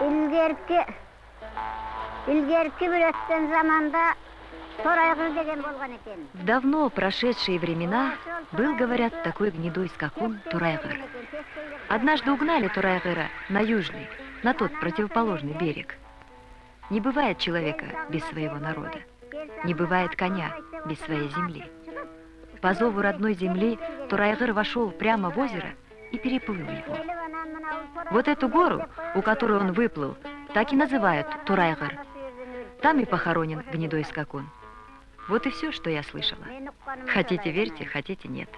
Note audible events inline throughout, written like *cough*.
ilgerki ilgerki bir ötken. В давно прошедшие времена был, говорят, такой гнедой скакун Турайгыр. Однажды угнали Турайгыра на южный, на тот противоположный берег. Не бывает человека без своего народа. Не бывает коня без своей земли. По зову родной земли Турайгыр вошел прямо в озеро и переплыл его. Вот эту гору, у которой он выплыл, так и называют Турайгыр. Там и похоронен гнедой скакун. Вот и все, что я слышала. Хотите верьте, хотите нет.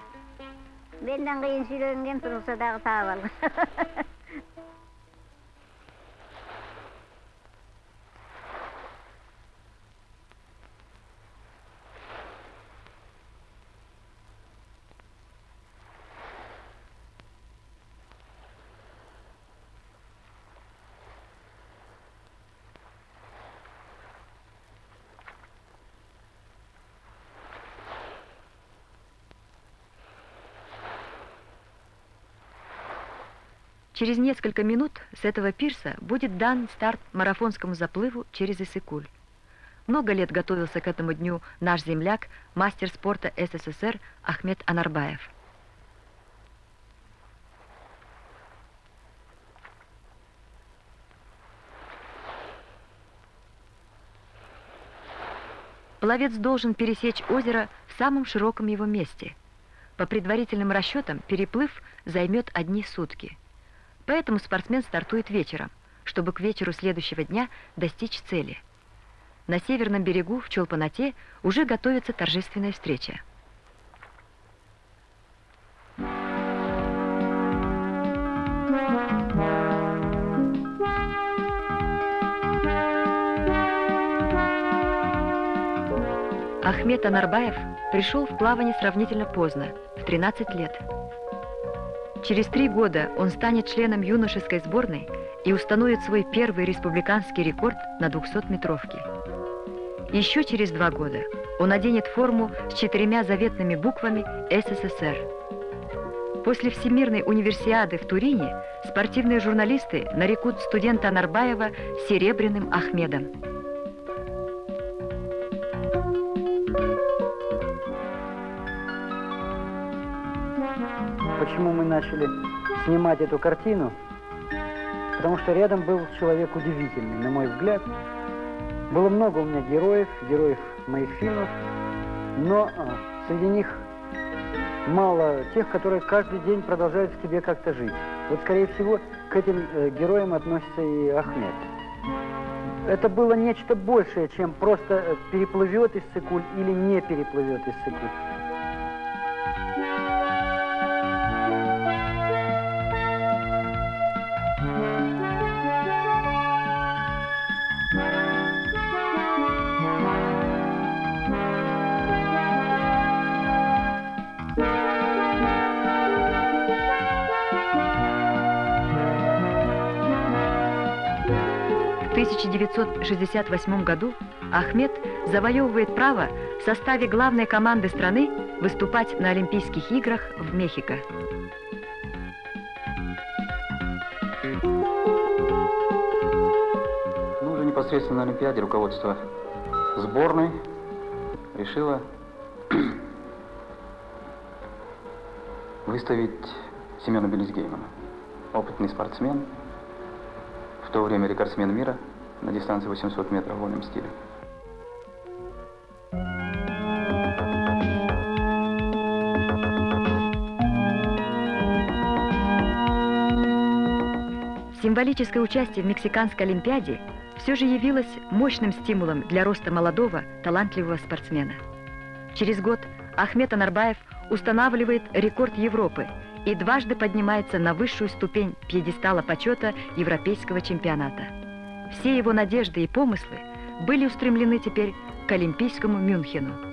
Через несколько минут с этого пирса будет дан старт марафонскому заплыву через Иссыкуль. Много лет готовился к этому дню наш земляк, мастер спорта СССР Ахмед Анарбаев. Пловец должен пересечь озеро в самом широком его месте. По предварительным расчетам, переплыв займет одни сутки – Поэтому спортсмен стартует вечером, чтобы к вечеру следующего дня достичь цели. На северном берегу в Чолпанате уже готовится торжественная встреча. Ахмед Анарбаев пришел в плавание сравнительно поздно, в 13 лет. Через три года он станет членом юношеской сборной и установит свой первый республиканский рекорд на 200-метровке. Еще через два года он оденет форму с четырьмя заветными буквами СССР. После Всемирной универсиады в Турине спортивные журналисты нарекут студента Нарбаева Серебряным Ахмедом. Почему мы начали снимать эту картину, потому что рядом был человек удивительный, на мой взгляд. Было много у меня героев, героев моих фильмов, но а, среди них мало тех, которые каждый день продолжают в тебе как-то жить. Вот, скорее всего, к этим э, героям относится и Ахмед. Это было нечто большее, чем просто э, переплывет из Цикуль или не переплывет из Цикуль. 1968 году Ахмед завоевывает право в составе главной команды страны выступать на Олимпийских играх в Мехико. Ну, уже непосредственно на Олимпиаде руководство сборной решило *clears throat* выставить Семена Белизгеймана. Опытный спортсмен, в то время рекордсмен мира – на дистанции 800 метров в вольном стиле. Символическое участие в Мексиканской Олимпиаде все же явилось мощным стимулом для роста молодого, талантливого спортсмена. Через год Ахмед Анарбаев устанавливает рекорд Европы и дважды поднимается на высшую ступень пьедестала почета Европейского чемпионата. Все его надежды и помыслы были устремлены теперь к Олимпийскому Мюнхену.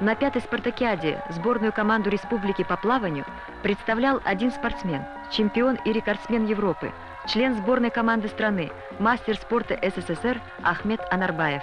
На пятой спартакиаде сборную команду республики по плаванию представлял один спортсмен, чемпион и рекордсмен Европы, член сборной команды страны, мастер спорта СССР Ахмед Анарбаев.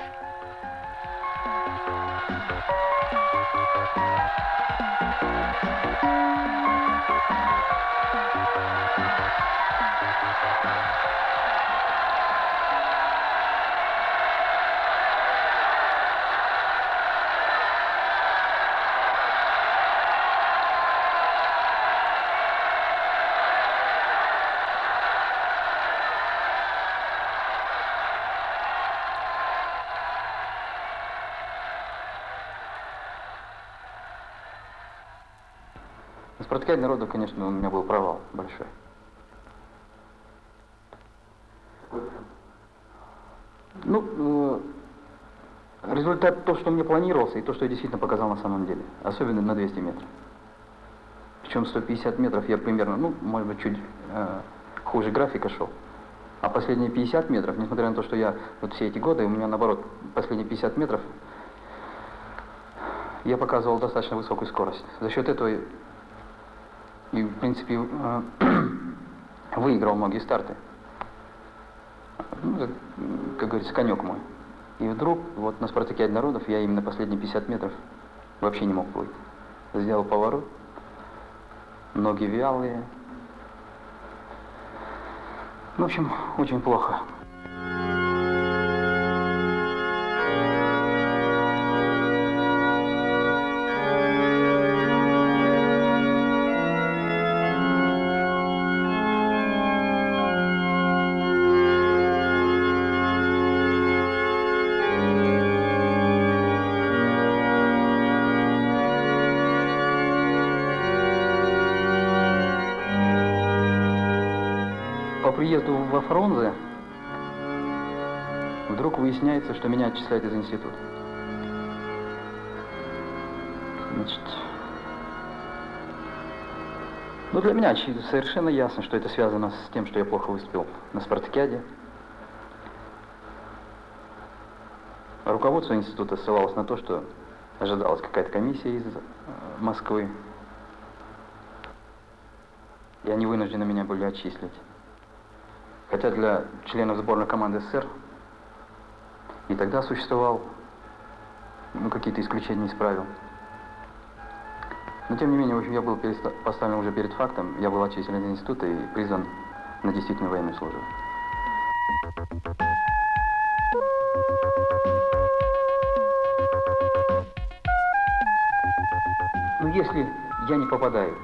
На спартакиаде народу, конечно, у меня был провал большой. Ну, э, результат то, что мне планировался, и то, что я действительно показал на самом деле. Особенно на 200 метров. Причем 150 метров я примерно, ну, может быть, чуть э, хуже графика шел. А последние 50 метров, несмотря на то, что я вот все эти годы, у меня наоборот, последние 50 метров я показывал достаточно высокую скорость. За счет этого и, в принципе, э, *clears throat* выиграл многие старты. Ну, как говорится, конек мой. И вдруг, вот на спартакиаде народов я именно последние 50 метров вообще не мог плыть. Сделал поворот, ноги вялые. Ну, в общем, очень плохо. Приезду во Фрунзе вдруг выясняется, что меня отчисляют из института. Значит, ну для меня совершенно ясно, что это связано с тем, что я плохо выступил на спартакиаде. Руководство института ссылалось на то, что ожидалась какая-то комиссия из э, Москвы. И они вынуждены меня были отчислить. Хотя для членов сборной команды СССР и тогда существовал ну, какие-то исключения из правил. Но тем не менее, в общем, я был поставлен уже перед фактом, я был отчислен из института и призван на действительно военную службу. Ну, если я не попадаю,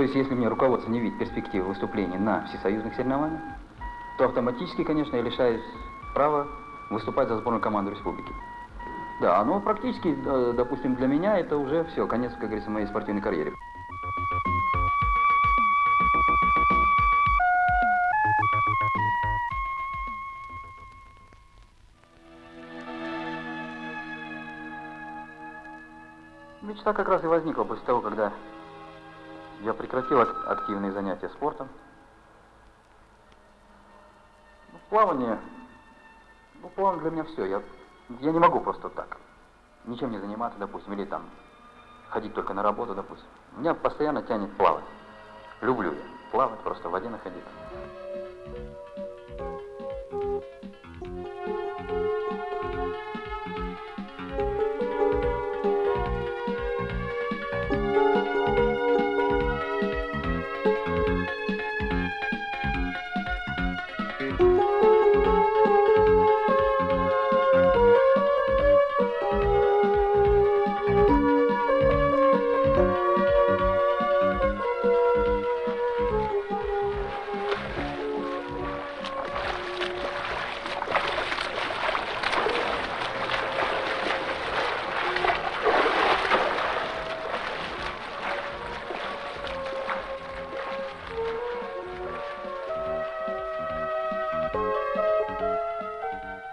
то есть если мне руководство не видит перспективы выступления на всесоюзных соревнованиях, то автоматически, конечно, я лишаюсь права выступать за сборную команду республики. Да, но практически, допустим, для меня это уже все, конец, как говорится, моей спортивной карьере. Мечта как раз и возникла после того, когда я прекратил ак- активные занятия спортом. Ну, плавание, ну, плавание для меня все. Я, я не могу просто так. Ничем не заниматься, допустим, или там ходить только на работу, допустим. Меня постоянно тянет плавать. Люблю я плавать, просто в воде находиться.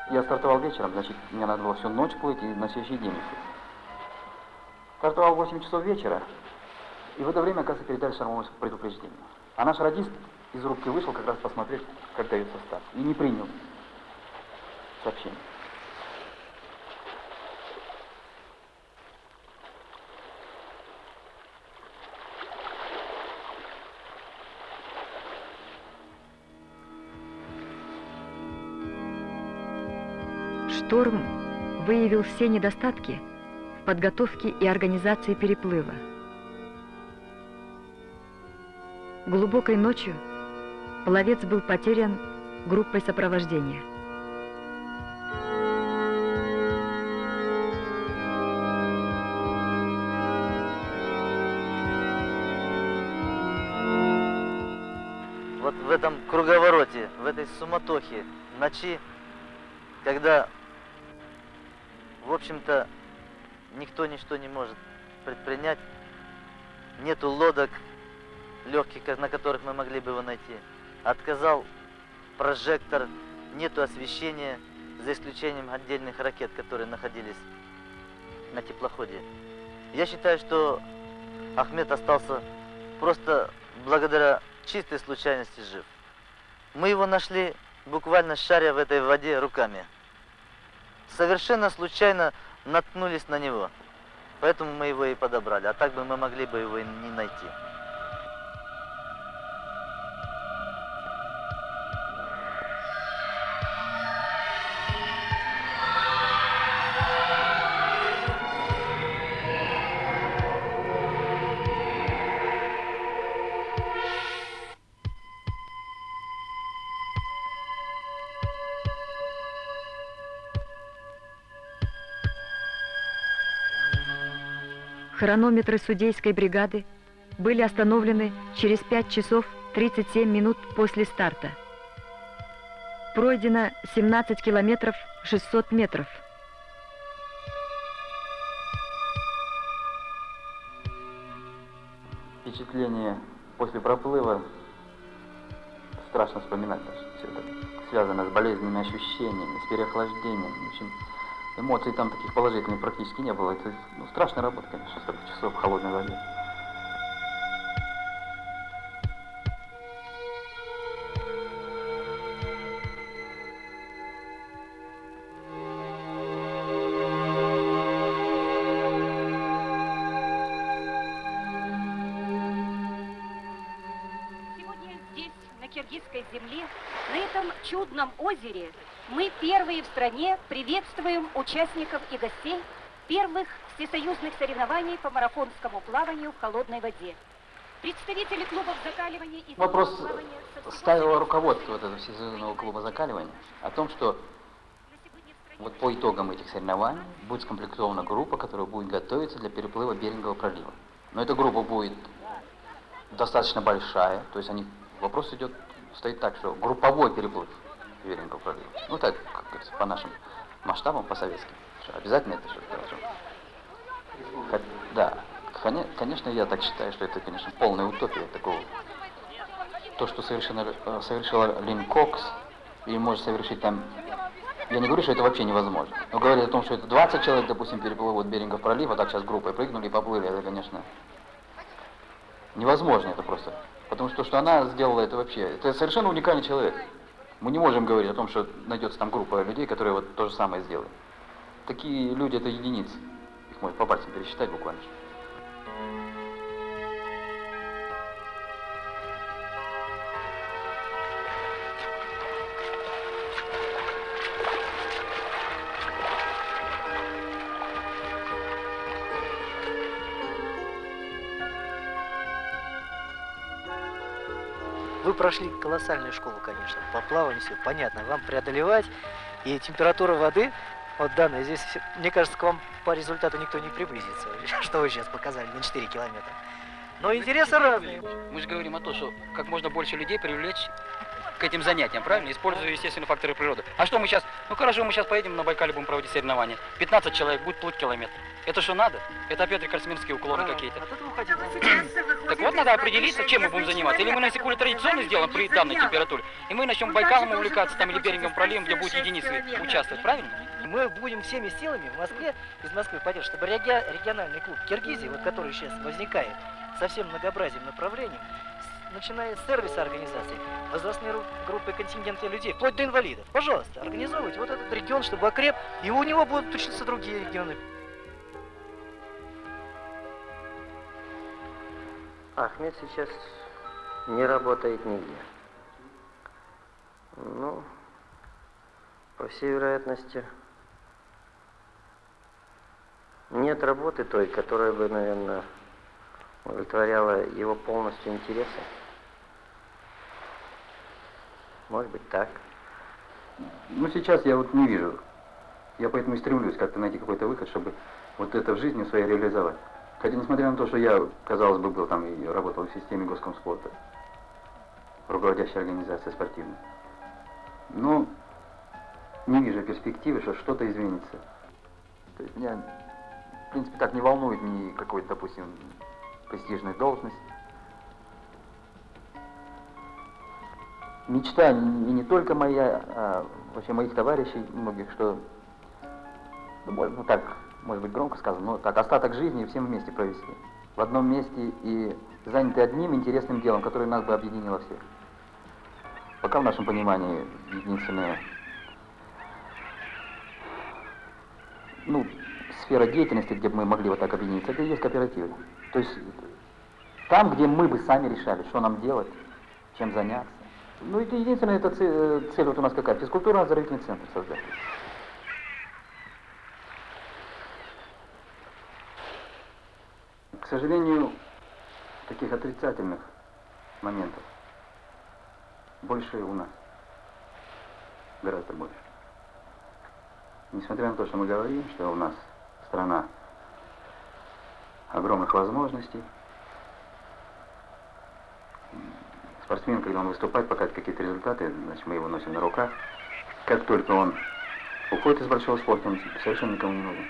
Я стартовал вечером, значит, мне надо было всю ночь плыть и на следующий день еще. Стартовал в 8 часов вечера, и в это время, оказывается, передали штормовое предупреждение. А наш радист из рубки вышел как раз посмотреть, как дается старт, и не принял сообщение. Шторм выявил все недостатки в подготовке и организации переплыва. Глубокой ночью пловец был потерян группой сопровождения. Вот в этом круговороте, в этой суматохе, ночи, когда, в общем-то, никто ничто не может предпринять, нету лодок легких, на которых мы могли бы его найти. Отказал прожектор, нету освещения, за исключением отдельных ракет, которые находились на теплоходе. Я считаю, что Ахмед остался просто благодаря чистой случайности жив. Мы его нашли буквально шаря в этой воде руками. Совершенно случайно наткнулись на него. Поэтому мы его и подобрали. А так бы мы могли бы его и не найти. Хронометры судейской бригады были остановлены через 5 часов 37 минут после старта. Пройдено 17 километров 600 метров. Впечатление после проплыва страшно вспоминать. Все это связано с болезненными ощущениями, с переохлаждением. В общем, эмоций там таких положительных практически не было. Это ну, страшная работа, конечно, 40 часов в холодной воде. Сегодня здесь, на киргизской земле, на этом чудном озере, мы первые в стране приветствуем участников и гостей первых всесоюзных соревнований по марафонскому плаванию в холодной воде. Представители клубов закаливания и Вопрос ставило руководство вот этого всесоюзного клуба закаливания о том, что вот по итогам этих соревнований будет скомплектована группа, которая будет готовиться для переплыва Берингового пролива. Но эта группа будет достаточно большая, то есть они, вопрос идет, стоит так, что групповой переплыв Берингового пролива. Ну так, как говорится, по нашим масштабам, по советским. Обязательно это что-то должно. Да, коне- конечно, я так считаю, что это, конечно, полная утопия такого. То, что совершенно, э, совершила Лин Кокс, и может совершить там я не говорю, что это вообще невозможно. Но говорить о том, что это 20 человек, допустим, переплывут Берингов пролив, а так сейчас группой прыгнули и поплыли, это, конечно, невозможно это просто. Потому что то, что она сделала, это вообще, это совершенно уникальный человек. Мы не можем говорить о том, что найдется там группа людей, которые вот то же самое сделают. Такие люди это единицы. Их можно по пальцам пересчитать буквально. Прошли колоссальную школу, конечно, по плаванию, все понятно. Вам преодолевать, и температура воды, вот данная, здесь, мне кажется, к вам по результату никто не приблизится, *laughs* что вы сейчас показали на 4 километра. Но интересы разные. Мы же говорим о том, что как можно больше людей привлечь к этим занятиям, правильно? Используя естественные факторы природы. А что мы сейчас? Ну хорошо, мы сейчас поедем на Байкале, будем проводить соревнования. 15 человек будет плыть километр. Это что надо? Это опять рекордсменские уклоны какие-то. Уходить надо. Так вот, надо определиться, чем мы будем заниматься. Или мы на секунду традиционно сделаем при данной температуре, и мы начнем Байкалом увлекаться, там, или Берингом проливом, где будут единицы участвовать, правильно? Мы будем всеми силами в Москве, из Москвы пойдем, чтобы реги- региональный клуб Киргизии, вот который сейчас возникает, со всем многообразием направлений, начиная с сервиса организации, возрастные ру- группы контингенты людей, вплоть до инвалидов. Пожалуйста, организовывайте вот этот регион, чтобы окреп, и у него будут учиться другие регионы. Ахмед сейчас не работает нигде. Ну, по всей вероятности, Нет работы той, которая бы, наверное, удовлетворяла его полностью интересы. Может быть так. Ну, сейчас я вот не вижу. Я поэтому и стремлюсь как-то найти какой-то выход, чтобы вот это в жизни своей реализовать. Хотя, несмотря на то, что я, казалось бы, был там и работал в системе госкомспорта, руководящей организации спортивной, но не вижу перспективы, что что-то изменится. То есть меня, в принципе, так не волнует ни какой-то, допустим, престижная должность. Мечта не, не только моя, а вообще моих товарищей, многих, что, ну, может, ну так, может быть громко сказано, но так, остаток жизни всем вместе провести. В одном месте и заняты одним интересным делом, которое нас бы объединило всех. Пока в нашем понимании единственное, ну, сфера деятельности, где бы мы могли вот так объединиться, это и есть кооперативы. То есть там, где мы бы сами решали, что нам делать, чем заняться. Ну, это единственная это цель, э, цель вот у нас какая? Физкультурно-оздоровительный центр создать. К сожалению, таких отрицательных моментов больше у нас. Гораздо больше. Несмотря на то, что мы говорим, что у нас страна огромных возможностей, спортсмен, когда он выступает, показывает какие-то результаты, значит, мы его носим на руках. Как только он уходит из большого спорта, он совершенно никому не нужен.